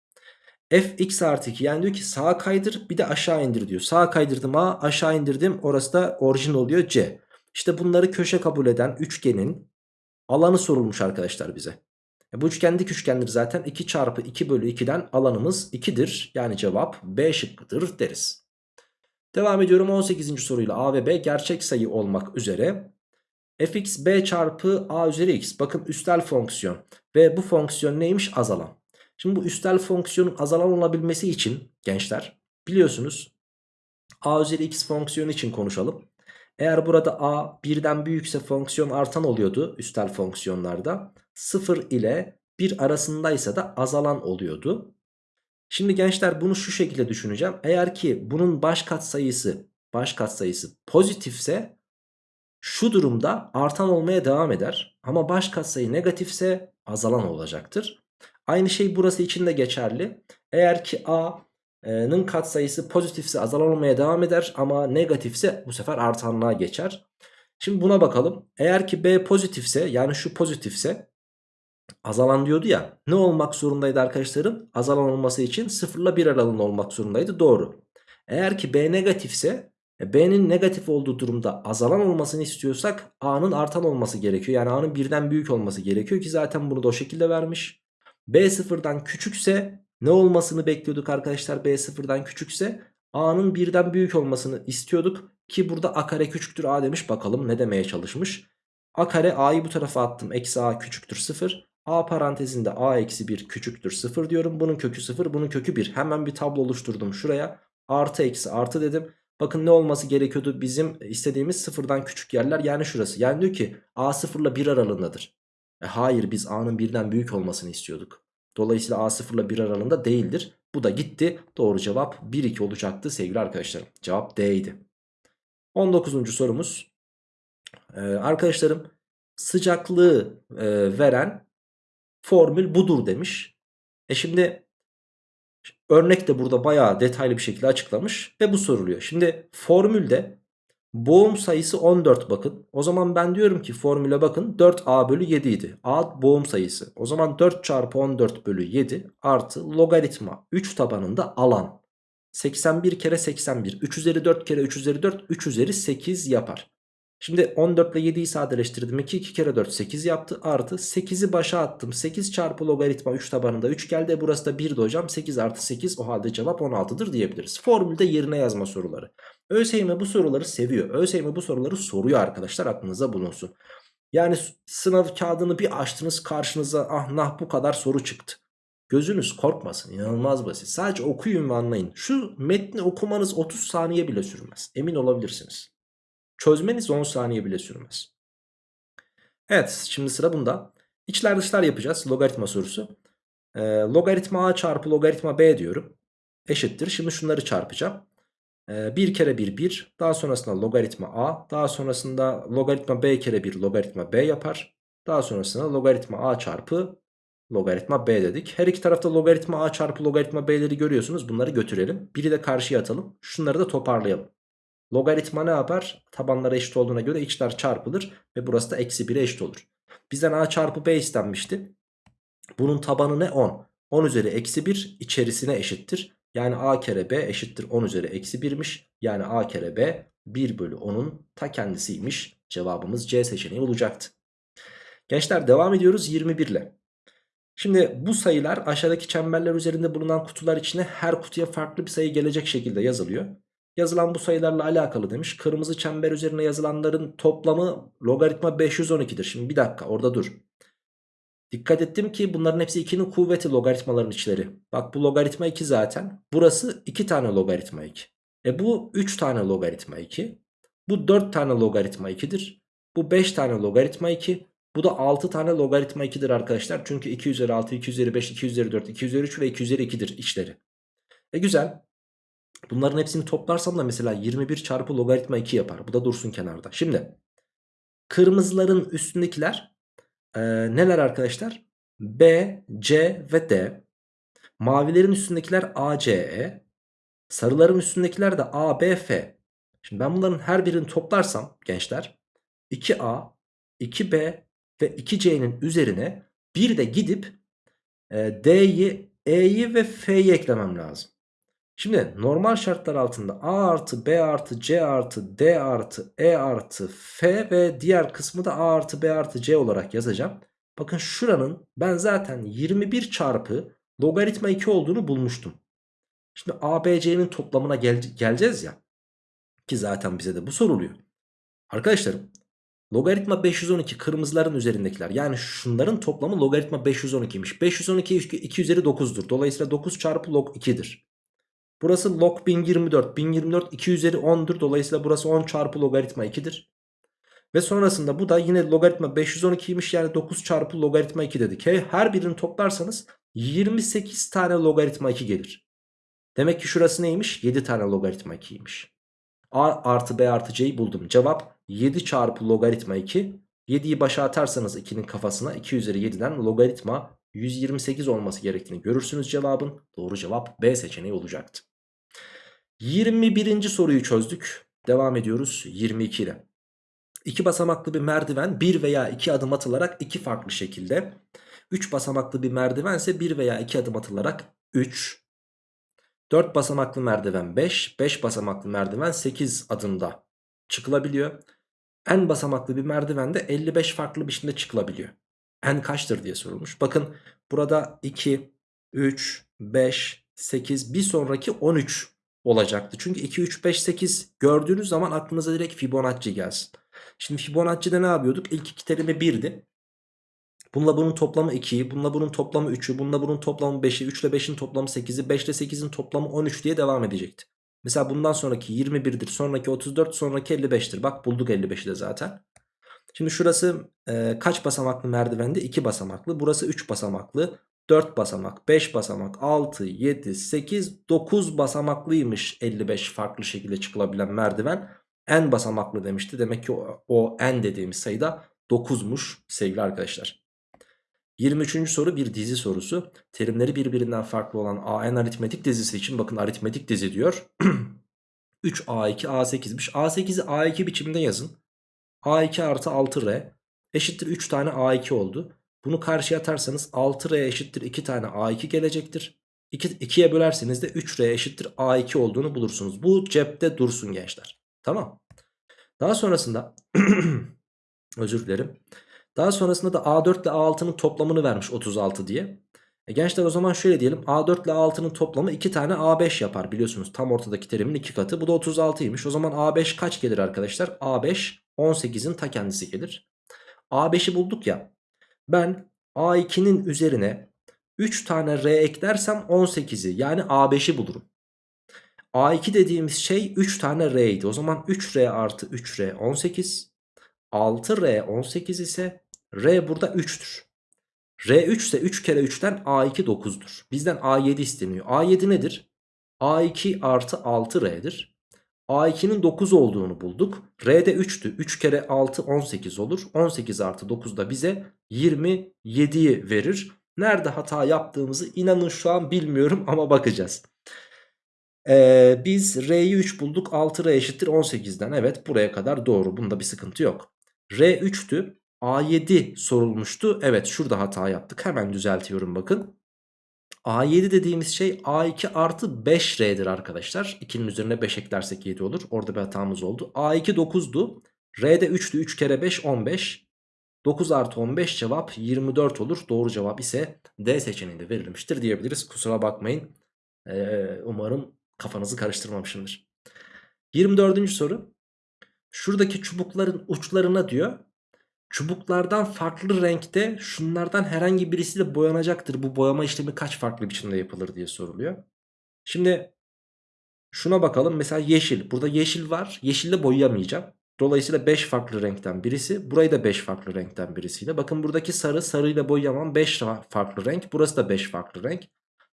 fx artı 2 yani diyor ki sağa kaydır bir de aşağı indir diyor. Sağa kaydırdım a aşağı indirdim orası da orijin oluyor c. İşte bunları köşe kabul eden üçgenin alanı sorulmuş arkadaşlar bize. E bu üçgen dik üçgendir zaten 2 çarpı 2 bölü 2'den alanımız 2'dir. Yani cevap B şıkkıdır deriz. Devam ediyorum 18. soruyla A ve B gerçek sayı olmak üzere fx b çarpı a üzeri x bakın üstel fonksiyon ve bu fonksiyon neymiş azalan. Şimdi bu üstel fonksiyonun azalan olabilmesi için gençler biliyorsunuz a üzeri x fonksiyonu için konuşalım. Eğer burada a birden büyükse fonksiyon artan oluyordu üstel fonksiyonlarda. 0 ile 1 arasındaysa da azalan oluyordu. Şimdi gençler bunu şu şekilde düşüneceğim. Eğer ki bunun baş katsayısı baş katsayısı pozitifse şu durumda artan olmaya devam eder. Ama baş katsayı negatifse azalan olacaktır. Aynı şey burası için de geçerli. Eğer ki a N'ın katsayısı pozitifse azalan olmaya devam eder ama negatifse bu sefer artanlığa geçer. Şimdi buna bakalım. Eğer ki B pozitifse yani şu pozitifse azalan diyordu ya ne olmak zorundaydı arkadaşlarım? Azalan olması için 0 ile 1 aralığında olmak zorundaydı doğru. Eğer ki B negatifse e, B'nin negatif olduğu durumda azalan olmasını istiyorsak A'nın artan olması gerekiyor. Yani A'nın birden büyük olması gerekiyor ki zaten bunu da o şekilde vermiş. B sıfırdan küçükse ne olmasını bekliyorduk arkadaşlar B sıfırdan küçükse? A'nın birden büyük olmasını istiyorduk. Ki burada A kare küçüktür A demiş. Bakalım ne demeye çalışmış. A kare A'yı bu tarafa attım. Eksi A küçüktür 0. A parantezinde A eksi 1 küçüktür 0 diyorum. Bunun kökü 0 bunun kökü 1. Hemen bir tablo oluşturdum şuraya. Artı eksi artı dedim. Bakın ne olması gerekiyordu bizim istediğimiz sıfırdan küçük yerler yani şurası. Yani diyor ki A sıfırla 1 aralığındadır. E hayır biz A'nın birden büyük olmasını istiyorduk. Dolayısıyla A 0 ile 1 aralığında değildir. Bu da gitti. Doğru cevap 1-2 olacaktı sevgili arkadaşlarım. Cevap D idi. 19. sorumuz. Ee, arkadaşlarım sıcaklığı e, veren formül budur demiş. E şimdi örnek de burada bayağı detaylı bir şekilde açıklamış ve bu soruluyor. Şimdi formülde Boğum sayısı 14 bakın. O zaman ben diyorum ki formüle bakın 4a bölü 7 idi. a boğum sayısı. O zaman 4 çarpı 14 bölü 7 artı logaritma 3 tabanında alan. 81 kere 81. 3 üzeri 4 kere 3 üzeri 4 3 üzeri 8 yapar. Şimdi 14 ile 7'yi sadeleştirdim. 2 2 kere 4 8 yaptı. Artı 8'i başa attım. 8 çarpı logaritma 3 tabanında 3 geldi. Burası da 1 de hocam. 8 artı 8 o halde cevap 16'dır diyebiliriz. Formülde yerine yazma soruları. ÖSYM bu soruları seviyor. ÖSYM bu soruları soruyor arkadaşlar aklınıza bulunsun. Yani sınav kağıdını bir açtınız karşınıza ah nah bu kadar soru çıktı. Gözünüz korkmasın inanılmaz basit. Sadece okuyun ve anlayın. Şu metni okumanız 30 saniye bile sürmez. Emin olabilirsiniz. Çözmeniz 10 saniye bile sürmez. Evet şimdi sıra bunda. İçler dışlar yapacağız logaritma sorusu. Ee, logaritma a çarpı logaritma b diyorum. Eşittir. Şimdi şunları çarpacağım. Ee, 1 kere 1 1. Daha sonrasında logaritma a. Daha sonrasında logaritma b kere 1 logaritma b yapar. Daha sonrasında logaritma a çarpı logaritma b dedik. Her iki tarafta logaritma a çarpı logaritma b'leri görüyorsunuz. Bunları götürelim. Biri de karşıya atalım. Şunları da toparlayalım. Logaritma ne yapar? Tabanları eşit olduğuna göre içler çarpılır. Ve burası da eksi 1'e eşit olur. Bizden a çarpı b istenmişti. Bunun tabanı ne? 10. 10 üzeri eksi 1 içerisine eşittir. Yani a kere b eşittir 10 üzeri eksi 1'miş. Yani a kere b 1 bölü 10'un ta kendisiymiş. Cevabımız C seçeneği olacaktı. Gençler devam ediyoruz 21 ile. Şimdi bu sayılar aşağıdaki çemberler üzerinde bulunan kutular içine her kutuya farklı bir sayı gelecek şekilde yazılıyor. Yazılan bu sayılarla alakalı demiş. Kırmızı çember üzerine yazılanların toplamı logaritma 512'dir. Şimdi bir dakika orada dur. Dikkat ettim ki bunların hepsi 2'nin kuvveti logaritmaların içleri. Bak bu logaritma 2 zaten. Burası 2 tane logaritma 2. E bu 3 tane logaritma 2. Bu 4 tane logaritma 2'dir. Bu 5 tane logaritma 2. Bu da 6 tane logaritma 2'dir arkadaşlar. Çünkü 2 üzeri 6, 2 üzeri 5, 2 üzeri 4, 2 üzeri 3 ve 2 üzeri 2'dir içleri. E güzel. Bunların hepsini toplarsam da mesela 21 çarpı logaritma 2 yapar. Bu da dursun kenarda. Şimdi kırmızıların üstündekiler e, neler arkadaşlar? B, C ve D. Mavilerin üstündekiler A, C, E. Sarıların üstündekiler de A, B, F. Şimdi ben bunların her birini toplarsam gençler 2A, 2B ve 2C'nin üzerine bir de gidip e, D'yi, E'yi ve F'yi eklemem lazım. Şimdi normal şartlar altında A artı B artı C artı D artı E artı F ve diğer kısmı da A artı B artı C olarak yazacağım. Bakın şuranın ben zaten 21 çarpı logaritma 2 olduğunu bulmuştum. Şimdi A, B, C'nin toplamına gel geleceğiz ya. Ki zaten bize de bu soruluyor. Arkadaşlarım logaritma 512 kırmızıların üzerindekiler. Yani şunların toplamı logaritma 512'ymiş. 512 2 üzeri 9'dur. Dolayısıyla 9 çarpı log 2'dir. Burası log 1024. 1024 2 üzeri 10'dur. Dolayısıyla burası 10 çarpı logaritma 2'dir. Ve sonrasında bu da yine logaritma 512'ymiş yani 9 çarpı logaritma 2 dedik. Her birini toplarsanız 28 tane logaritma 2 gelir. Demek ki şurası neymiş? 7 tane logaritma 2'ymiş. A artı B artı C'yi buldum. Cevap 7 çarpı logaritma 2. 7'yi başa atarsanız 2'nin kafasına 2 üzeri 7'den logaritma 128 olması gerektiğini görürsünüz cevabın. Doğru cevap B seçeneği olacaktı. 21. soruyu çözdük. Devam ediyoruz 22 ile. İki basamaklı bir merdiven bir veya iki adım atılarak iki farklı şekilde. 3 basamaklı bir merdiven ise 1 veya 2 adım atılarak 3. 4 basamaklı merdiven 5. 5 basamaklı merdiven 8 adımda çıkılabiliyor. En basamaklı bir merdiven de 55 farklı biçimde çıkılabiliyor. En kaçtır diye sorulmuş. Bakın burada 2, 3, 5, 8 bir sonraki 13 olacaktı. Çünkü 2, 3, 5, 8 gördüğünüz zaman aklınıza direkt Fibonacci gelsin. Şimdi Fibonacci'de ne yapıyorduk? İlk iki terimi 1'di. Bununla bunun toplamı 2'yi, bununla bunun toplamı 3'ü, bununla bunun toplamı 5'i, 3 ile 5'in toplamı 8'i, 5 ile 8'in toplamı 13 diye devam edecekti. Mesela bundan sonraki 21'dir, sonraki 34, sonraki 55'tir. Bak bulduk 55'i de zaten. Şimdi şurası e, kaç basamaklı merdivende? 2 basamaklı. Burası 3 basamaklı. 4 basamak, 5 basamak, 6, 7, 8, 9 basamaklıymış 55 farklı şekilde çıkılabilen merdiven. En basamaklı demişti. Demek ki o, o en dediğimiz sayıda 9'muş sevgili arkadaşlar. 23. soru bir dizi sorusu. Terimleri birbirinden farklı olan AN aritmetik dizisi için bakın aritmetik dizi diyor. 3A2 A8'miş. A8'i A2 biçiminde yazın. A2 artı 6R eşittir 3 tane A2 oldu. Bunu karşıya atarsanız 6R eşittir 2 tane A2 gelecektir. 2, 2'ye bölerseniz de 3R eşittir A2 olduğunu bulursunuz. Bu cepte dursun gençler. Tamam. Daha sonrasında özür dilerim. Daha sonrasında da A4 ile A6'nın toplamını vermiş 36 diye. E gençler o zaman şöyle diyelim A4 ile A6'nın toplamı 2 tane A5 yapar biliyorsunuz. Tam ortadaki terimin 2 katı. Bu da 36'ymış. O zaman A5 kaç gelir arkadaşlar? A5 18'in ta kendisi gelir. A5'i bulduk ya. Ben A2'nin üzerine 3 tane R eklersem 18'i yani A5'i bulurum. A2 dediğimiz şey 3 tane R idi. O zaman 3R artı 3R 18. 6R 18 ise R burada 3'tür. R3 ise 3 kere 3'ten A2 9'dur. Bizden A7 isteniyor. A7 nedir? A2 artı 6R'dir. A2'nin 9 olduğunu bulduk. R'de 3'tü. 3 kere 6 18 olur. 18 artı 9 da bize 27'yi verir. Nerede hata yaptığımızı inanın şu an bilmiyorum ama bakacağız. Ee, biz R'yi 3 bulduk. 6R eşittir 18'den. Evet buraya kadar doğru. Bunda bir sıkıntı yok. R 3'tü. A7 sorulmuştu. Evet şurada hata yaptık. Hemen düzeltiyorum bakın. A7 dediğimiz şey A2 artı 5R'dir arkadaşlar. 2'nin üzerine 5 eklersek 7 olur. Orada bir hatamız oldu. A2 9'du. R'de 3'tü. 3 kere 5 15. 9 artı 15 cevap 24 olur. Doğru cevap ise D seçeneğinde verilmiştir diyebiliriz. Kusura bakmayın. Ee, umarım kafanızı karıştırmamışımdır. 24. soru. Şuradaki çubukların uçlarına diyor Çubuklardan farklı renkte şunlardan herhangi birisiyle boyanacaktır. Bu boyama işlemi kaç farklı biçimde yapılır diye soruluyor. Şimdi şuna bakalım. Mesela yeşil. Burada yeşil var. Yeşille boyayamayacağım. Dolayısıyla 5 farklı renkten birisi. Burayı da 5 farklı renkten birisiyle. Bakın buradaki sarı sarıyla boyayamam. 5 farklı renk. Burası da 5 farklı renk.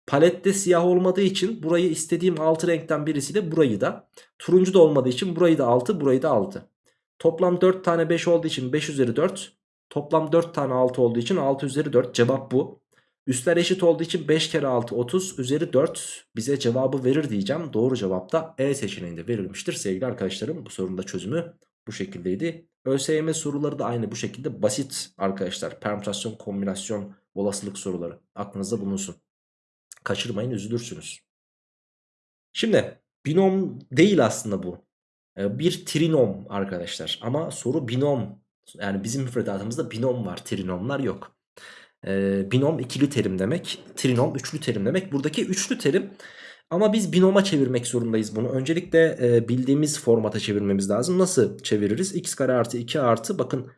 Palette siyah olmadığı için burayı istediğim 6 renkten birisiyle burayı da. Turuncu da olmadığı için burayı da 6 burayı da 6. Toplam 4 tane 5 olduğu için 5 üzeri 4. Toplam 4 tane 6 olduğu için 6 üzeri 4. Cevap bu. Üstler eşit olduğu için 5 kere 6 30 üzeri 4 bize cevabı verir diyeceğim. Doğru cevap da E seçeneğinde verilmiştir sevgili arkadaşlarım. Bu sorunun da çözümü bu şekildeydi. ÖSYM soruları da aynı bu şekilde basit arkadaşlar. Permütasyon, kombinasyon, olasılık soruları aklınızda bulunsun. Kaçırmayın üzülürsünüz. Şimdi binom değil aslında bu. Ee, bir trinom arkadaşlar ama soru binom yani bizim müfredatımızda binom var trinomlar yok. Ee, binom ikili terim demek trinom üçlü terim demek buradaki üçlü terim ama biz binoma çevirmek zorundayız bunu. Öncelikle e, bildiğimiz formata çevirmemiz lazım. Nasıl çeviririz? x kare artı 2 artı bakın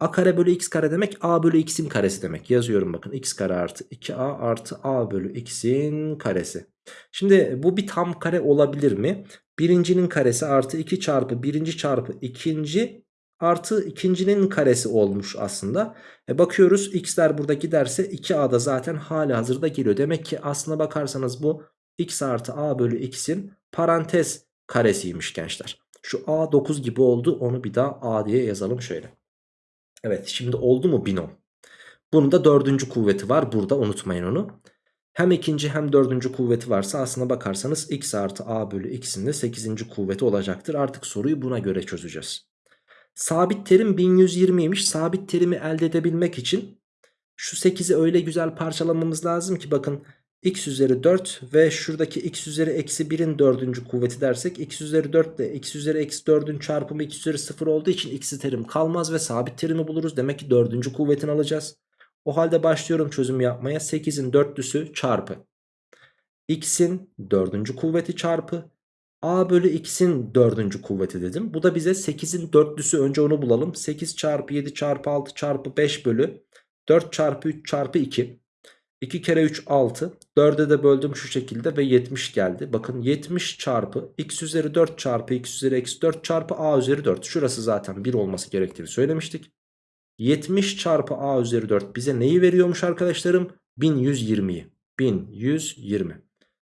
a kare bölü x kare demek a bölü x'in karesi demek. Yazıyorum bakın x kare artı 2a artı a bölü x'in karesi. Şimdi bu bir tam kare olabilir mi? Birincinin karesi artı 2 çarpı birinci çarpı ikinci artı ikincinin karesi olmuş aslında. E bakıyoruz x'ler burada giderse 2a da zaten hali hazırda geliyor. Demek ki aslına bakarsanız bu x artı a bölü x'in parantez karesiymiş gençler. Şu a 9 gibi oldu onu bir daha a diye yazalım şöyle. Evet şimdi oldu mu binom? Bunun da dördüncü kuvveti var burada unutmayın onu. Hem ikinci hem dördüncü kuvveti varsa aslına bakarsanız x artı a bölü x'in de 8. kuvveti olacaktır. Artık soruyu buna göre çözeceğiz. Sabit terim 1120'ymiş. Sabit terimi elde edebilmek için şu 8'i öyle güzel parçalamamız lazım ki bakın x üzeri 4 ve şuradaki x üzeri eksi 1'in dördüncü kuvveti dersek x üzeri 4 ile x üzeri eksi 4'ün çarpımı x üzeri 0 olduğu için x'i terim kalmaz ve sabit terimi buluruz. Demek ki dördüncü kuvvetini alacağız. O halde başlıyorum çözüm yapmaya. 8'in dörtlüsü çarpı. X'in dördüncü kuvveti çarpı. A bölü x'in dördüncü kuvveti dedim. Bu da bize 8'in dörtlüsü önce onu bulalım. 8 çarpı 7 çarpı 6 çarpı 5 bölü 4 çarpı 3 çarpı 2. 2 kere 3 6. 4'e de böldüm şu şekilde ve 70 geldi. Bakın 70 çarpı x üzeri 4 çarpı x üzeri eksi 4 çarpı a üzeri 4. Şurası zaten 1 olması gerektiğini söylemiştik. 70 çarpı a üzeri 4 bize neyi veriyormuş arkadaşlarım? 1120'yi. 1120.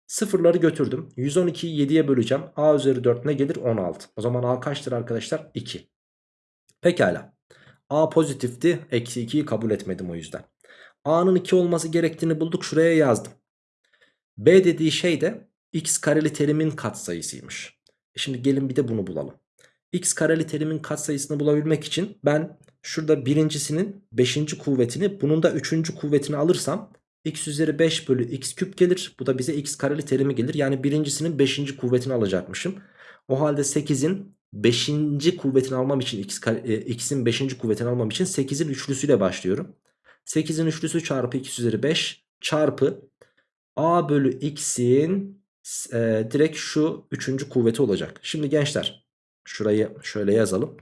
Sıfırları götürdüm. 112'yi 7'ye böleceğim. A üzeri 4 ne gelir? 16. O zaman A kaçtır arkadaşlar? 2. Pekala. A pozitifti. Eksi 2'yi kabul etmedim o yüzden. A'nın 2 olması gerektiğini bulduk. Şuraya yazdım. B dediği şey de x kareli terimin katsayısıymış. E şimdi gelin bir de bunu bulalım. X kareli terimin katsayısını bulabilmek için ben Şurada birincisinin 5. kuvvetini bunun da 3. kuvvetini alırsam x üzeri 5 bölü x küp gelir. Bu da bize x kareli terimi gelir. Yani birincisinin 5. kuvvetini alacakmışım. O halde 8'in 5. kuvvetini almam için x'in 5. kuvvetini almam için 8'in üçlüsüyle başlıyorum. 8'in üçlüsü çarpı x üzeri 5 çarpı a bölü x'in e, direkt şu 3. kuvveti olacak. Şimdi gençler şurayı şöyle yazalım.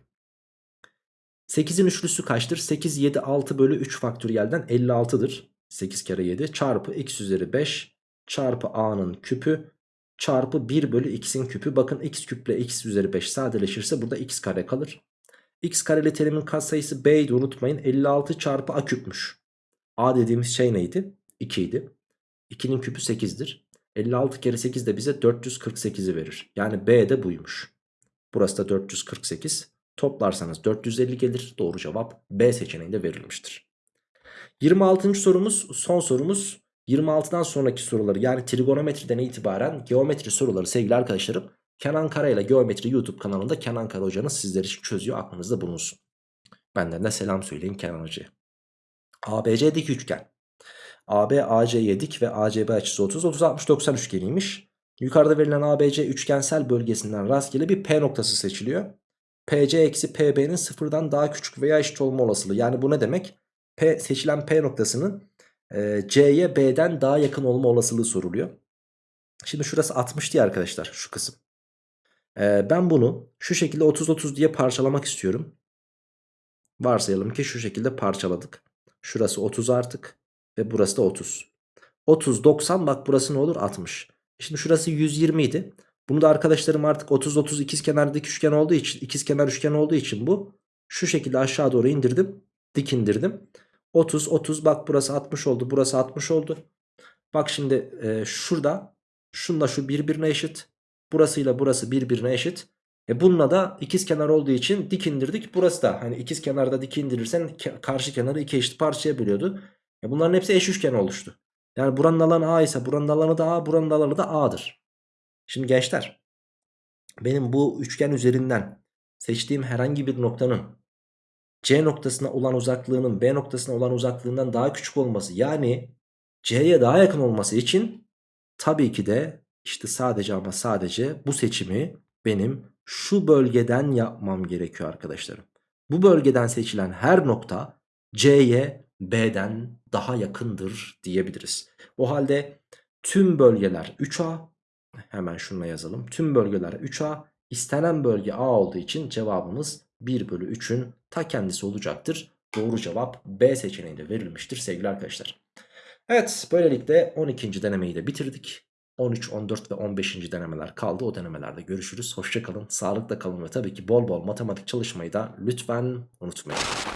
8'in üçlüsü kaçtır? 8, 7, 6 bölü 3 faktöriyelden 56'dır. 8 kere 7 çarpı x üzeri 5 çarpı a'nın küpü çarpı 1 bölü x'in küpü. Bakın x küple x üzeri 5 sadeleşirse burada x kare kalır. x kareli terimin katsayısı b'ydi unutmayın 56 çarpı a küpmüş. a dediğimiz şey neydi? 2 idi. 2'nin küpü 8'dir. 56 kere 8 de bize 448'i verir. Yani b de buymuş. Burası da 448. Toplarsanız 450 gelir. Doğru cevap B seçeneğinde verilmiştir. 26. sorumuz son sorumuz. 26'dan sonraki soruları yani trigonometriden itibaren geometri soruları sevgili arkadaşlarım Kenan Kara ile Geometri YouTube kanalında Kenan Kara hocanız sizler için çözüyor aklınızda bulunsun. Benden de selam söyleyin Kenan hocaya. ABC dik üçgen. AB AC'ye dik ve ACB açısı 30 30 60 90 üçgeniymiş. Yukarıda verilen ABC üçgensel bölgesinden rastgele bir P noktası seçiliyor. PC eksi PB'nin sıfırdan daha küçük veya eşit olma olasılığı. Yani bu ne demek? P, seçilen P noktasının e, C'ye B'den daha yakın olma olasılığı soruluyor. Şimdi şurası 60 diye arkadaşlar şu kısım. E, ben bunu şu şekilde 30-30 diye parçalamak istiyorum. Varsayalım ki şu şekilde parçaladık. Şurası 30 artık ve burası da 30. 30 90 bak burası ne olur 60. Şimdi şurası 120 idi. Bunu da arkadaşlarım artık 30 30 ikizkenar dik üçgen olduğu için ikizkenar üçgen olduğu için bu şu şekilde aşağı doğru indirdim. Dik indirdim. 30 30 bak burası 60 oldu. Burası 60 oldu. Bak şimdi e, şurada şunla şu birbirine eşit. Burasıyla burası birbirine eşit. E bununla da ikizkenar olduğu için dik indirdik. Burası da hani ikizkenarda dik indirirsen karşı kenarı iki eşit parçaya bölüyordu. E bunların hepsi eş üçgen oluştu. Yani buranın alanı A ise buranın alanı da A, buranın alanı da A'dır. Şimdi gençler benim bu üçgen üzerinden seçtiğim herhangi bir noktanın C noktasına olan uzaklığının B noktasına olan uzaklığından daha küçük olması yani C'ye daha yakın olması için tabii ki de işte sadece ama sadece bu seçimi benim şu bölgeden yapmam gerekiyor arkadaşlarım. Bu bölgeden seçilen her nokta C'ye B'den daha yakındır diyebiliriz. O halde tüm bölgeler 3A hemen şununla yazalım. Tüm bölgeler 3A istenen bölge A olduğu için cevabımız 1 bölü 3'ün ta kendisi olacaktır. Doğru cevap B seçeneğinde verilmiştir sevgili arkadaşlar. Evet böylelikle 12. denemeyi de bitirdik. 13, 14 ve 15. denemeler kaldı. O denemelerde görüşürüz. Hoşçakalın, sağlıkla kalın ve tabii ki bol bol matematik çalışmayı da lütfen unutmayın.